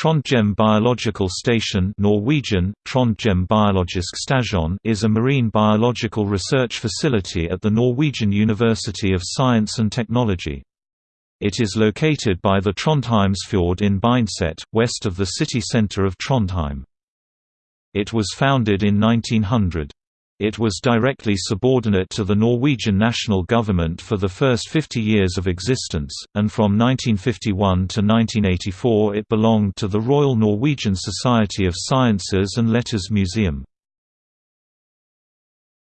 Trondheim Biological Station Norwegian, Trondheim Biologisk Stasjon is a marine biological research facility at the Norwegian University of Science and Technology. It is located by the Trondheimsfjord in Bindset, west of the city centre of Trondheim. It was founded in 1900. It was directly subordinate to the Norwegian national government for the first 50 years of existence, and from 1951 to 1984 it belonged to the Royal Norwegian Society of Sciences and Letters Museum.